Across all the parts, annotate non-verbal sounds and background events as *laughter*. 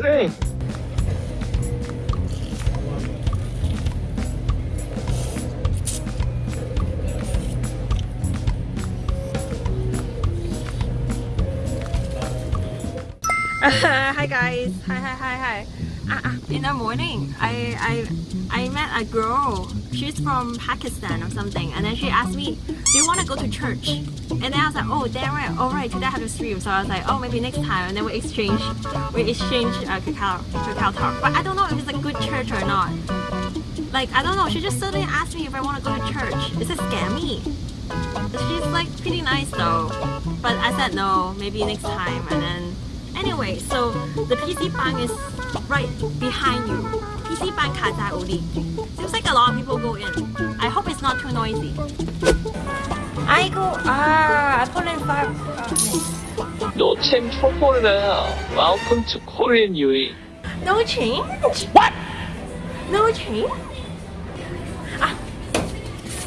say. *laughs* hi guys hi hi hi hi uh, in the morning I, I I met a girl. She's from Pakistan or something. And then she asked me do you want to go to church? And then I was like oh damn right alright today I have to stream. So I was like oh maybe next time. And then we exchange we exchange uh, Kakao, Kakao talk. But I don't know if it's a good church or not. Like I don't know. She just suddenly asked me if I want to go to church. Is it scammy? She's like pretty nice though. But I said no. Maybe next time. And then Anyway, so the PC bang is right behind you. PC bang Kazai Uli. Seems like a lot of people go in. I hope it's not too noisy. I go, ah, Poland 5. No change for foreigner. Welcome to Korean UE. No change? What? No change? Ah.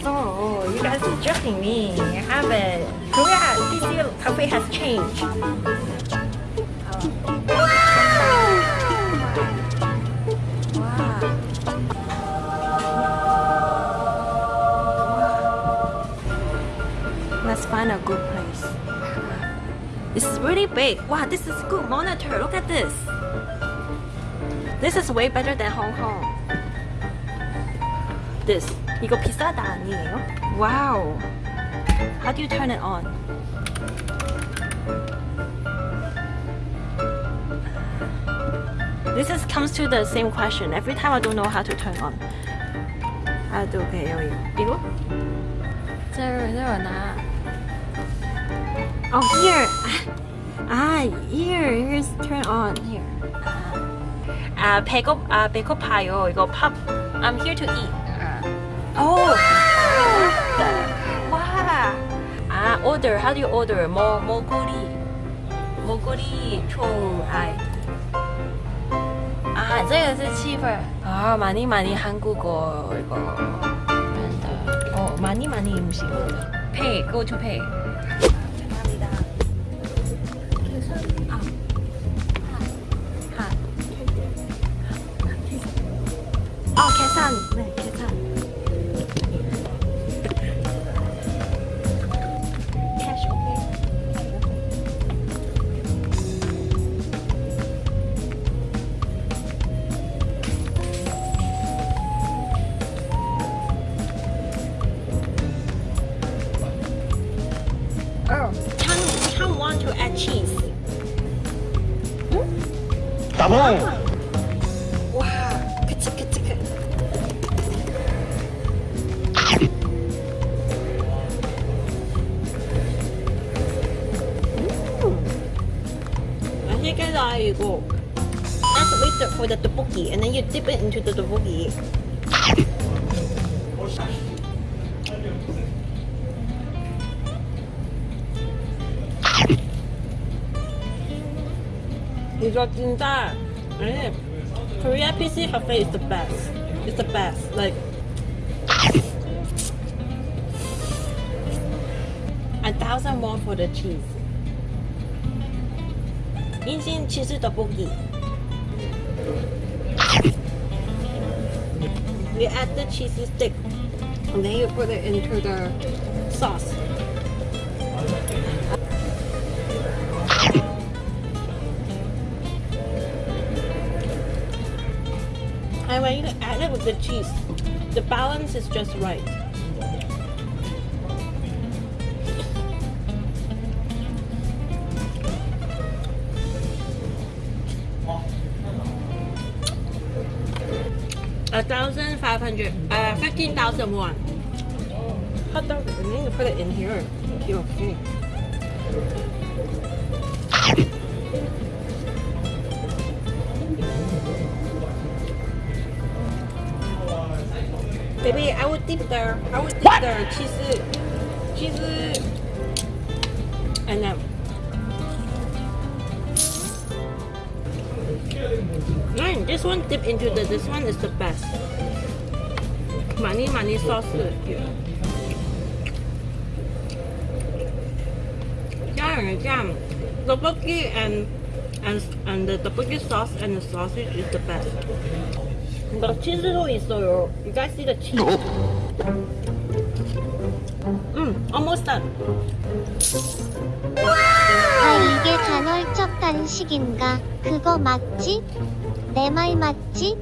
Oh, you guys are joking me. I have it. Korea PC cafe has changed. Let's find a good place. This is really big. Wow, this is a good monitor. Look at this. This is way better than Hong Kong. This. 이거 비싸다 아니에요? Wow. How do you turn it on? This is comes to the same question. Every time I don't know how to turn on. How do okay, 여기. 이거? There, there 나. Oh, here. Ah, here. Here's turn on. Here. 아, 배고 아 배고파요. 이거 밥. I'm here to eat. Oh. 와. 아, order. How do you order? 뭐 먹거리. 먹거리 총 아. 아, 这个是气氛. 아, 많이 많이 한국어 이거. 어, 많이 많이 음식. Pay. Go to pay. 아, 계산. 네. 따봉! 와, 그치, 그치, 그. 음. 맛있겠다, 이거. Let's wait for the tteokbokki, and then you dip it into the tteokbokki. 이거 진짜 아니 Korea PC cafe is the best. It's the best. Like a thousand more for the cheese. 인신 치즈 떡볶이. You add the cheesy stick and then you put it into the sauce. And when you add it with the cheese, the balance is just right. A thousand five hundred, uh, fifteen thousand one. Hot dog, I need to put it in here. Okay, okay. Baby, I would dip the, I would dip there. cheese, cheese, and then. Mm, this one dip into the, this one is the best. Money, money sauce. Jam, jam. Tteokbokki and and and the tteokbokki sauce and the sausage is the best. 근데 치즈도 있어요. You guys see the cheese? 음, almost done. 아 이게 간헐적 단식인가? 그거 맞지? 내 말 맞지?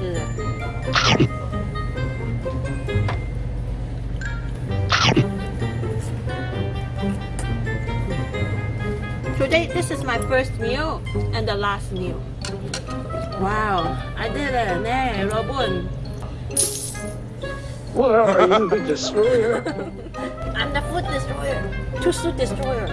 Mm. Today, this is my first meal and the last meal. Wow, I did it. 네, Robun? What are you, the destroyer? *laughs* I'm the food destroyer. Two food destroyer.